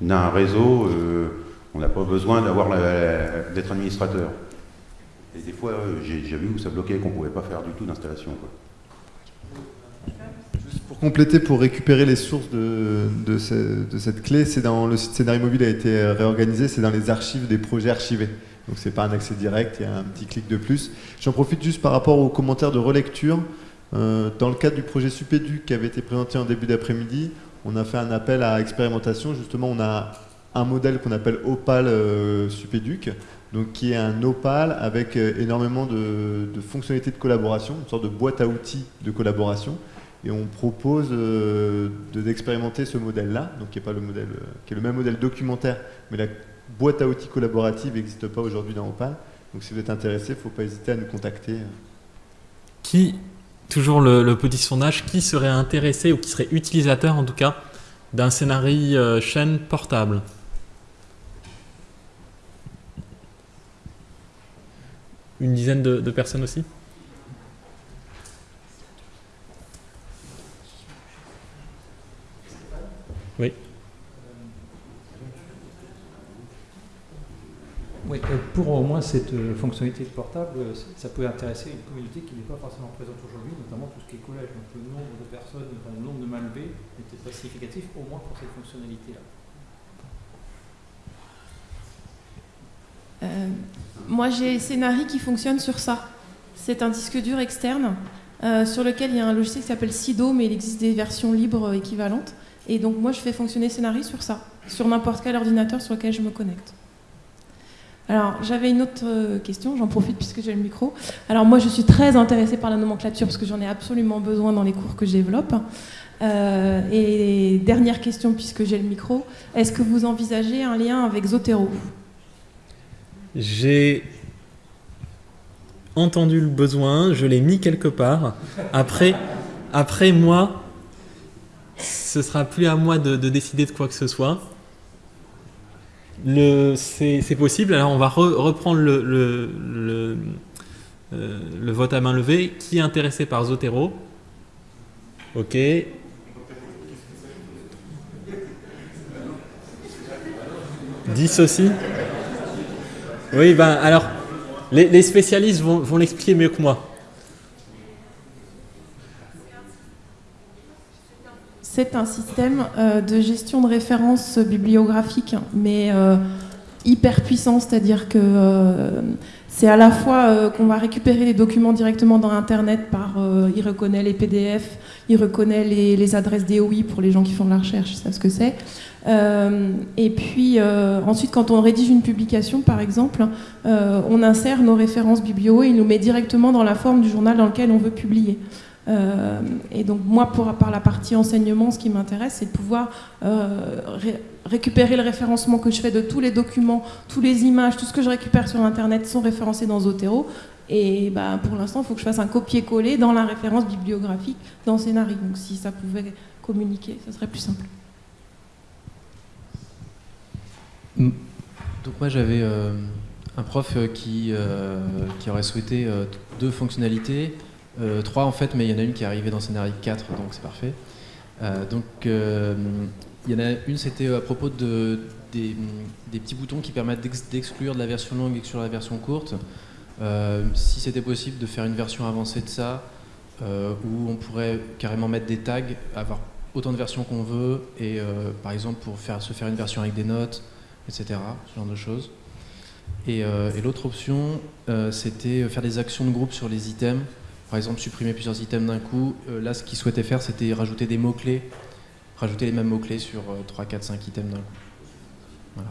d'un réseau, euh, on n'a pas besoin d'être administrateur. Et des fois, euh, j'ai vu où ça bloquait, qu'on ne pouvait pas faire du tout d'installation. Pour compléter, pour récupérer les sources de, cette clé, c'est dans le site Scénario Mobile a été réorganisé, c'est dans les archives des projets archivés. Donc c'est pas un accès direct, il y a un petit clic de plus. J'en profite juste par rapport aux commentaires de relecture. Euh, dans le cadre du projet Supéduc qui avait été présenté en début d'après-midi, on a fait un appel à expérimentation. Justement, on a un modèle qu'on appelle Opal euh, Supéduc, qui est un opal avec euh, énormément de, fonctionnalités de collaboration, une sorte de boîte à outils de collaboration. Et on propose euh, d'expérimenter ce modèle-là, donc qui est, pas le qui est le même modèle documentaire, mais la boîte à outils collaborative n'existe pas aujourd'hui dans Opal. Donc si vous êtes intéressé, il ne faut pas hésiter à nous contacter. Qui, toujours le, petit sondage, qui serait intéressé ou qui serait utilisateur en tout cas d'un scénario chaîne portable? Une dizaine de, personnes aussi? Oui. Oui, euh, pour au moins cette euh, fonctionnalité de portable, euh, ça peut intéresser une communauté qui n'est pas forcément présente aujourd'hui, notamment tout ce qui est collège. Donc le nombre de personnes, le nombre de malbés n'était pas significatif, au moins pour cette fonctionnalité-là. Moi, j'ai Scénari qui fonctionne sur ça. C'est un disque dur externe sur lequel il y a un logiciel qui s'appelle Sido, mais il existe des versions libres équivalentes. Et donc, moi, je fais fonctionner Scénari sur ça, sur n'importe quel ordinateur sur lequel je me connecte. Alors, j'avais une autre euh, question, j'en profite puisque j'ai le micro. Alors, moi, je suis très intéressée par la nomenclature parce que j'en ai absolument besoin dans les cours que je développe. Euh, et dernière question, puisque j'ai le micro, est-ce que vous envisagez un lien avec Zotero? J'ai entendu le besoin, je l'ai mis quelque part. Après, après moi, ce sera plus à moi de, de décider de quoi que ce soit. C'est possible. Alors on va re- reprendre euh, le vote à main levée. Qui est intéressé par Zotero? Ok. 10 aussi? Oui, ben alors, les, spécialistes vont l'expliquer mieux que moi. C'est un système euh, de gestion de références bibliographiques, mais euh, hyper puissant, c'est-à-dire que euh, c'est à la fois qu'on va récupérer les documents directement dans Internet par, il reconnaît les PDF, il reconnaît les, les adresses DOI pour les gens qui font de la recherche, ils savent ce que c'est. Et puis ensuite, quand on rédige une publication, par exemple, on insère nos références biblio et il nous met directement dans la forme du journal dans lequel on veut publier. Euh, et donc moi, pour, par la partie enseignement, ce qui m'intéresse, c'est de pouvoir euh, ré- récupérer le référencement que je fais de tous les documents, toutes les images, tout ce que je récupère sur Internet sont référencés dans Zotero. Et bah, pour l'instant, il faut que je fasse un copier-coller dans la référence bibliographique dans Scénarii. Donc si ça pouvait communiquer, ça serait plus simple. Mm. Donc moi j'avais euh, un prof qui, qui aurait souhaité deux fonctionnalités, Euh, trois en fait, mais il y en a une qui est arrivée dans Scénarii 4, donc c'est parfait. Euh, donc euh, il y en a une, c'était à propos de, des, petits boutons qui permettent d'ex- d'exclure de la version longue et d'exclure la version courte. Euh, si c'était possible de faire une version avancée de ça, où on pourrait carrément mettre des tags, avoir autant de versions qu'on veut, et par exemple pour faire, se faire une version avec des notes, etc. Ce genre de choses. Et, l'autre option, c'était faire des actions de groupe sur les items. Par exemple, supprimer plusieurs items d'un coup. Euh, là, ce qu'ils souhaitaient faire, c'était rajouter des mots-clés. Rajouter les mêmes mots-clés sur euh, 3, 4, 5 items d'un coup. Voilà.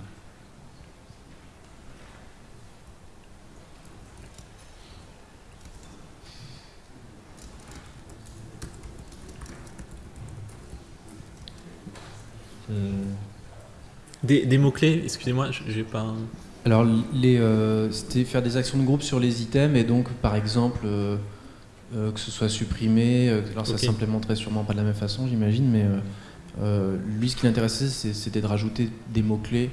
Des, des mots-clés, excusez-moi, j'ai pas. un- Alors, les, euh, c'était faire des actions de groupe sur les items et donc, par exemple, euh, que ce soit supprimé. euh, alors, ça Ok. s'implémenterait sûrement pas de la même façon, j'imagine, mais euh, lui, ce qui l'intéressait, c'était de rajouter des mots-clés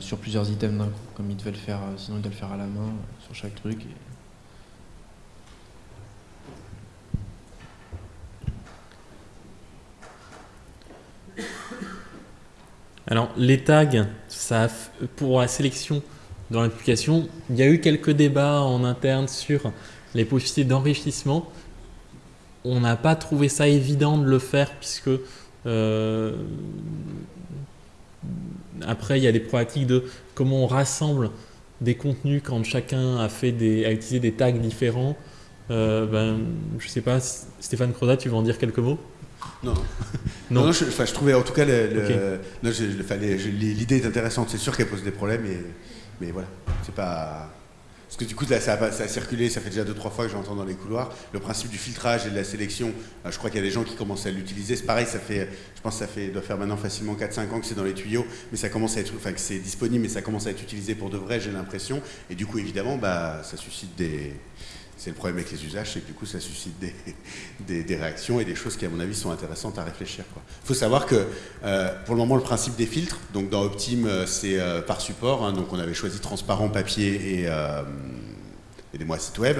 sur plusieurs items d'un coup, comme il devait le faire, sinon il devait le faire à la main sur chaque truc. et- Alors, les tags, ça pour la sélection dans l'application, il y a eu quelques débats en interne sur les possibilités d'enrichissement. On n'a pas trouvé ça évident de le faire puisque euh, après il y a des problématiques de comment on rassemble des contenus quand chacun a fait des a utilisé des tags différents. Euh, ben, je sais pas, Stéphane Croda, tu veux en dire quelques mots? *laughs* Non. Non. Non, non, je, trouvais en tout cas le- le- l'idée est intéressante. C'est sûr qu'elle pose des problèmes, mais, mais voilà, c'est pas. Parce que du coup, là, ça a, circulé, ça fait déjà deux, trois fois que j'entends dans les couloirs. Le principe du filtrage et de la sélection, euh, je crois qu'il y a des gens qui commencent à l'utiliser. C'est pareil, ça fait, je pense que ça fait, doit faire maintenant facilement 4-5 ans que c'est dans les tuyaux, mais ça commence à être, enfin, que c'est disponible, mais ça commence à être utilisé pour de vrai, j'ai l'impression. Et du coup, évidemment, bah, ça suscite des. C'est le problème avec les usages, c'est que du coup, ça suscite des, *laughs* réactions et des choses qui, à mon avis, sont intéressantes à réfléchir. Il faut savoir que, euh, pour le moment, le principe des filtres, donc dans Optim, euh, c'est euh, par support, hein, donc on avait choisi transparent, papier et, euh, aidez-moi, site web.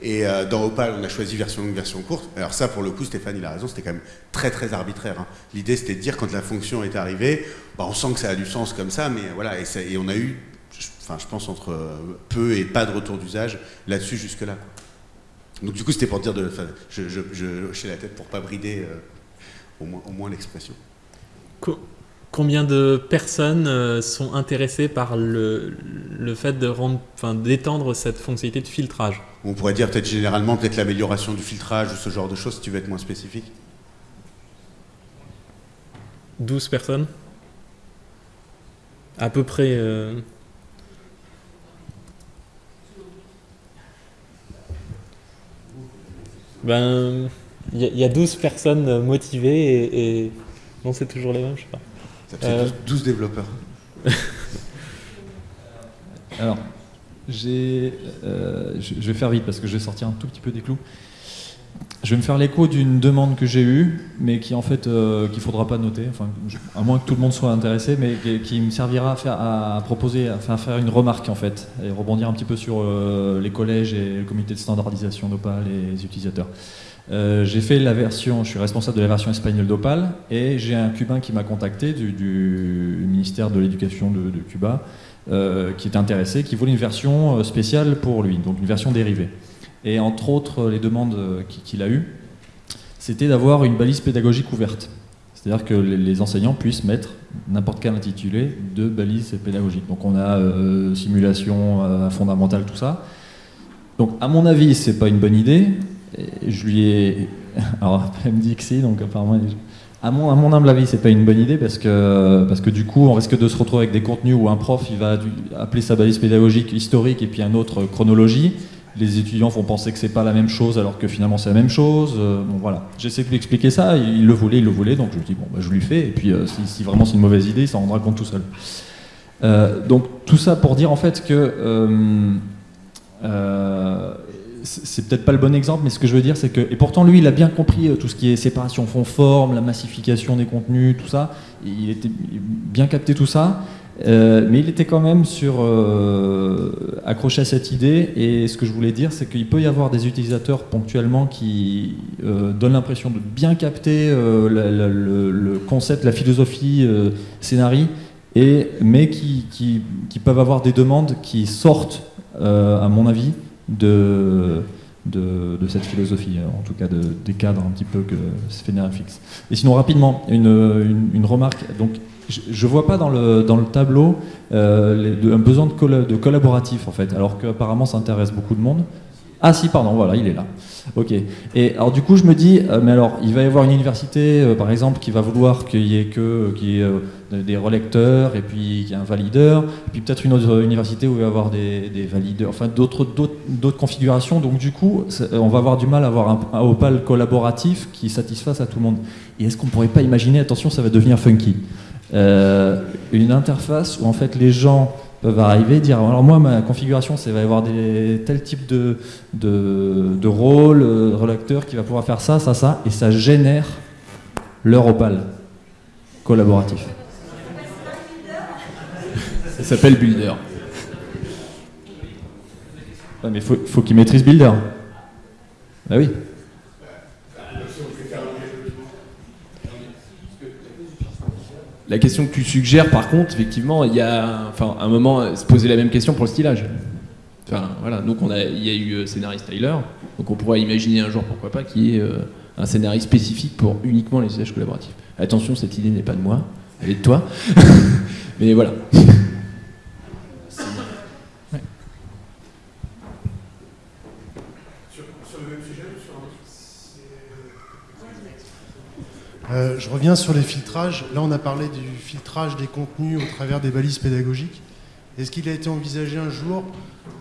Et dans Opal, on a choisi version longue, version courte. Alors ça, pour le coup, Stéphane, il a raison, c'était quand même très très arbitraire. hein. L'idée, c'était de dire quand la fonction est arrivée, bah, on sent que ça a du sens comme ça, mais voilà, et, et on a eu, enfin, je pense entre peu et pas de retour d'usage là-dessus jusque-là. Donc du coup, c'était pour dire de, enfin, je, je, je hochais la tête pour pas brider euh, au moins, au moins l'expression. Co- Combien de personnes euh, sont intéressées par le, le fait de rendre, enfin, d'étendre cette fonctionnalité de filtrage? On pourrait dire peut-être généralement peut-être l'amélioration du filtrage ou ce genre de choses si tu veux être moins spécifique. 12 personnes? À peu près. euh, Ben, il y, a- il y a 12 personnes motivées et, et- non, c'est toujours les mêmes, je sais pas. Ça fait Euh, 12, 12 développeurs. *laughs* Alors, j'ai, euh, je je vais faire vite parce que je vais sortir un tout petit peu des clous. Je vais me faire l'écho d'une demande que j'ai eue, mais qui en fait euh, qu'il faudra pas noter, enfin, à moins que tout le monde soit intéressé, mais qui, me servira à, faire, proposer, à faire, une remarque en fait, et rebondir un petit peu sur euh, les collèges et le comité de standardisation d'Opal et les utilisateurs. Euh, j'ai fait la version, je suis responsable de la version espagnole d'Opal, et j'ai un Cubain qui m'a contacté du, ministère de l'Éducation de, de Cuba, euh, qui est intéressé, qui voulait une version spéciale pour lui, donc une version dérivée. Et entre autres, les demandes qui- qu'il a eues, c'était d'avoir une balise pédagogique ouverte. C'est-à-dire que les, enseignants puissent mettre n'importe quel intitulé de balise pédagogique. Donc on a euh, simulation euh, fondamentale, tout ça. Donc à mon avis, c'est pas une bonne idée. Je lui ai... *laughs* Alors elle me dit que si, donc apparemment... À mon, à mon humble avis, c'est pas une bonne idée parce que, parce que du coup, on risque de se retrouver avec des contenus où un prof il va appeler sa balise pédagogique historique et puis un autre chronologie. Les étudiants vont penser que c'est pas la même chose alors que finalement c'est la même chose. Euh, bon voilà, j'essaie de lui expliquer ça. Il, le voulait, il le voulait, donc je lui dis bon, bah, je lui fais. Et puis euh, si, vraiment c'est une mauvaise idée, il s'en rendra compte tout seul. Euh, donc tout ça pour dire en fait que c'est peut-être pas le bon exemple, mais ce que je veux dire, c'est que et pourtant lui, il a bien compris tout ce qui est séparation fond-forme, la massification des contenus, tout ça. Il était bien capté tout ça, euh, mais il était quand même sur euh, accroché à cette idée. Et ce que je voulais dire, c'est qu'il peut y avoir des utilisateurs ponctuellement qui euh, donnent l'impression de bien capter le, concept, la philosophie scénarii, et mais qui, qui- peuvent avoir des demandes qui sortent, à mon avis, de, de, cette philosophie, en tout cas de- des cadres un petit peu que Sphénaire fixe. Et sinon, rapidement, une, une- une remarque. Donc, je ne vois pas dans le, tableau euh, un besoin de, colla- de collaboratif, en fait, alors qu'apparemment ça intéresse beaucoup de monde. Ah si, pardon, voilà, il est là. Ok. Et alors du coup, je me dis, euh, mais alors, il va y avoir une université, euh, par exemple, qui va vouloir qu'il y ait que des relecteurs et puis qu'il y ait un valideur, puis peut-être une autre université où il va y avoir des, valideurs, enfin d'autres configurations. Donc du coup, on va avoir du mal à avoir un, un Opal collaboratif qui satisfasse à tout le monde. Et est-ce qu'on pourrait pas imaginer, attention, ça va devenir funky, euh, une interface où en fait les gens peuvent arriver et dire alors moi ma configuration c'est va y avoir des tel type de de, de rôle euh, relecteur qui va pouvoir faire ça ça ça et ça génère leur opal collaboratif. Ça s'appelle Builder. Ouais, mais faut, faut qu'ils maîtrisent Builder. Bah oui La question que tu suggères, par contre, effectivement, il y a enfin, un moment se poser la même question pour le stylage. Enfin, voilà, donc on a, il y a eu euh, scénario styler, donc on pourrait imaginer un jour, pourquoi pas, qu'il y ait euh, un scénario spécifique pour uniquement les usages collaboratifs. Attention, cette idée n'est pas de moi, elle est de toi. *laughs* Mais voilà. *laughs* Euh, je reviens sur les filtrages. Là, on a parlé du filtrage des contenus au travers des balises pédagogiques. Est-ce qu'il a été envisagé un jour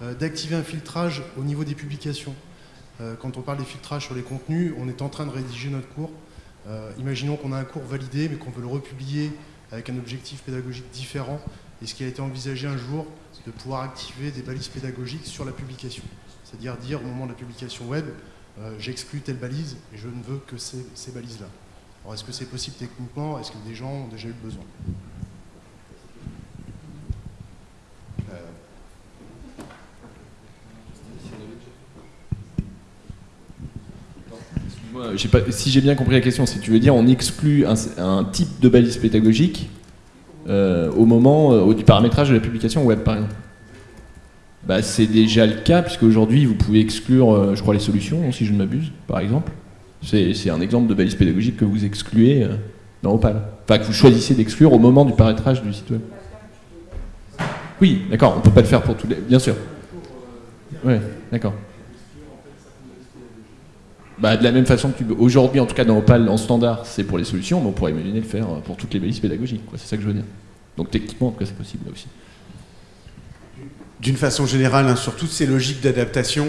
euh, d'activer un filtrage au niveau des publications Euh, Quand on parle des filtrages sur les contenus, on est en train de rédiger notre cours. Imaginons qu'on a un cours validé, mais qu'on veut le republier avec un objectif pédagogique différent. Est-ce qu'il a été envisagé un jour de pouvoir activer des balises pédagogiques sur la publication? C'est-à-dire dire au moment de la publication web, j'exclus telle balise et je ne veux que ces, ces balises-là. Alors est-ce que c'est possible techniquement? Est-ce que des gens ont déjà eu besoin? Pas- si j'ai bien compris la question, si tu veux dire on exclut un, type de balise pédagogique euh, au moment euh, du paramétrage de la publication web, par exemple? Bah, c'est déjà le cas, puisque aujourd'hui vous pouvez exclure, euh, je crois, les solutions, si je ne m'abuse, par exemple. C'est un exemple de balise pédagogique que vous excluez euh, dans Opal. Enfin, que vous choisissez d'exclure au moment du paramétrage du site web. Oui, d'accord, on peut pas le faire pour tous les. Bien sûr. Ouais, d'accord. Bah, de la même façon que tu... aujourd'hui, en tout cas dans Opal en standard, c'est pour les solutions, mais on pourrait imaginer le faire pour toutes les balises pédagogiques. C'est ça que je veux dire. Donc techniquement, en tout cas, c'est possible là aussi. D'une façon générale, hein, sur toutes ces logiques d'adaptation,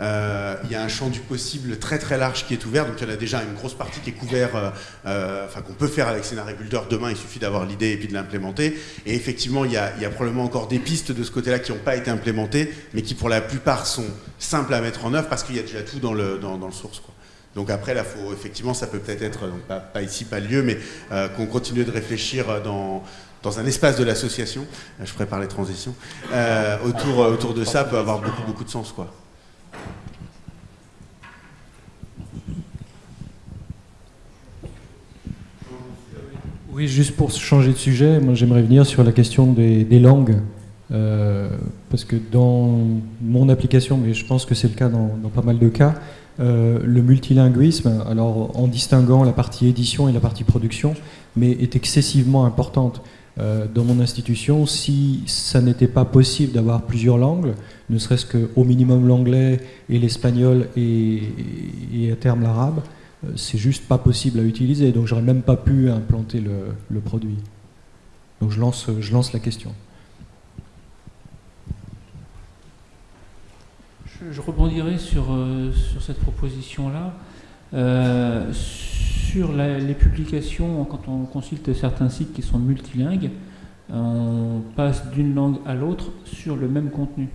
Euh, il y a un champ du possible très très large qui est ouvert, donc il y en a déjà une grosse partie qui est couverte, euh, euh, enfin qu'on peut faire avec Scénario Builder demain, il suffit d'avoir l'idée et puis de l'implémenter. Et effectivement, il y, a, probablement encore des pistes de ce côté-là qui n'ont pas été implémentées, mais qui pour la plupart sont simples à mettre en œuvre parce qu'il y a déjà tout dans le, dans, le source. Donc après, là, faut, effectivement, ça peut peut-être être, pas, ici, pas lieu, mais qu'on continue de réfléchir dans, dans un espace de l'association, je prépare les transitions, autour, autour de ça peut avoir beaucoup, beaucoup de sens. Quoi. Oui, juste pour changer de sujet, moi j'aimerais venir sur la question des, langues. Euh, parce que dans mon application, mais je pense que c'est le cas dans, pas mal de cas, euh, le multilinguisme, alors en distinguant la partie édition et la partie production, mais est excessivement importante. Euh, dans mon institution, si ça n'était pas possible d'avoir plusieurs langues, ne serait-ce qu'au minimum l'anglais et l'espagnol et, et, à terme l'arabe, c'est juste pas possible à utiliser. Donc j'aurais même pas pu implanter le, produit. Donc je lance, je lance la question. Je, rebondirai sur, euh, sur cette proposition-là. Euh, sur les publications, quand on consulte certains sites qui sont multilingues, on passe d'une langue à l'autre sur le même contenu,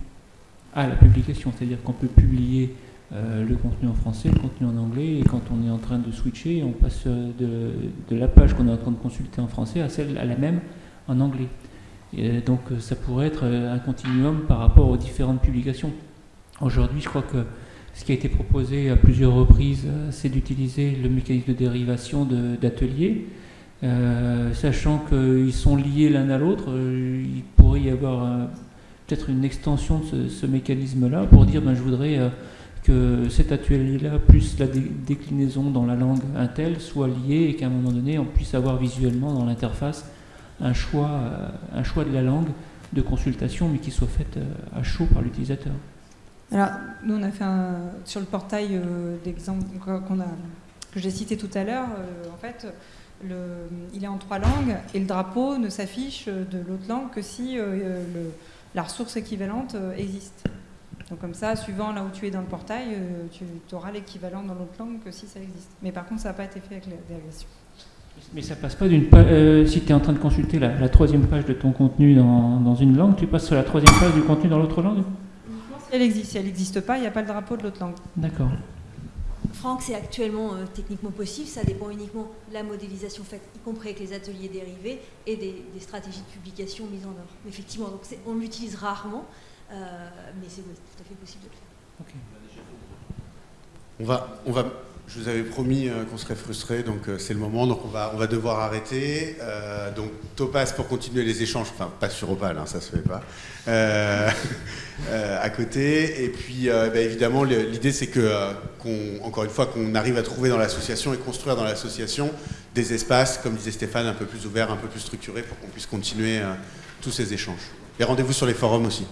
à la publication. C'est-à-dire qu'on peut publier euh, le contenu en français, le contenu en anglais, et quand on est en train de switcher, on passe de, de la page qu'on est en train de consulter en français à celle à la même en anglais. Et donc ça pourrait être un continuum par rapport aux différentes publications. Aujourd'hui, je crois que ce qui a été proposé à plusieurs reprises, c'est d'utiliser le mécanisme de dérivation d'ateliers, euh, sachant qu'ils sont liés l'un à l'autre. Euh, il pourrait y avoir euh, peut-être une extension de ce, ce mécanisme-là pour dire ben, je voudrais euh, que cet atelier-là, plus la dé déclinaison dans la langue Intel, soit lié et qu'à un moment donné, on puisse avoir visuellement dans l'interface un choix, euh, un choix de la langue de consultation, mais qui soit fait à chaud par l'utilisateur. Alors, nous, on a fait un, sur le portail euh, d'exemple que j'ai cité tout à l'heure, euh, en fait, le, il est en trois langues et le drapeau ne s'affiche de l'autre langue que si euh, le, la ressource équivalente existe. Donc comme ça, suivant là où tu es dans le portail, tu auras l'équivalent dans l'autre langue que si ça existe. Mais par contre, ça n'a pas été fait avec la dérivation. Mais ça passe pas d'une page. Euh, si tu es en train de consulter la, la, troisième page de ton contenu dans, dans, une langue, tu passes sur la troisième page du contenu dans l'autre langue? Elle existe. Si elle n'existe pas, il n'y a pas le drapeau de l'autre langue. D'accord. Franck, c'est actuellement euh, techniquement possible, ça dépend uniquement de la modélisation faite, y compris avec les ateliers dérivés et des, des stratégies de publication mises en œuvre. Effectivement, donc on l'utilise rarement, euh, mais c'est oui, tout à fait possible de le faire. Okay. On va, on va, je vous avais promis euh, qu'on serait frustré, donc euh, c'est le moment, donc on va, on va devoir arrêter. Euh, donc Topaz pour continuer les échanges, enfin pas sur Opal, hein, ça se fait pas, euh, *laughs* à côté. Et puis bah, évidemment l'idée c'est que, qu'on, encore une fois, qu'on arrive à trouver dans l'association et construire dans l'association des espaces, comme disait Stéphane, un peu plus ouverts, un peu plus structurés pour qu'on puisse continuer tous ces échanges. Et rendez-vous sur les forums aussi.